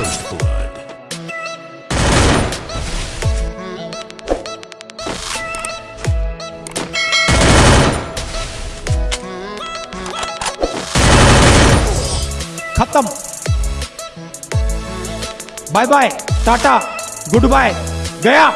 First blood. खत्म। Bye bye tata good bye गया